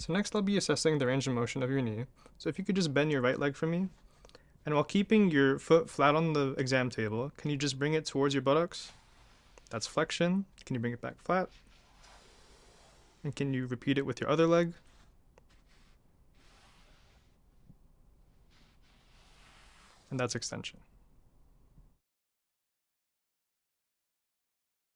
So next I'll be assessing the range of motion of your knee. So if you could just bend your right leg for me. And while keeping your foot flat on the exam table, can you just bring it towards your buttocks? That's flexion. Can you bring it back flat? And can you repeat it with your other leg? And that's extension.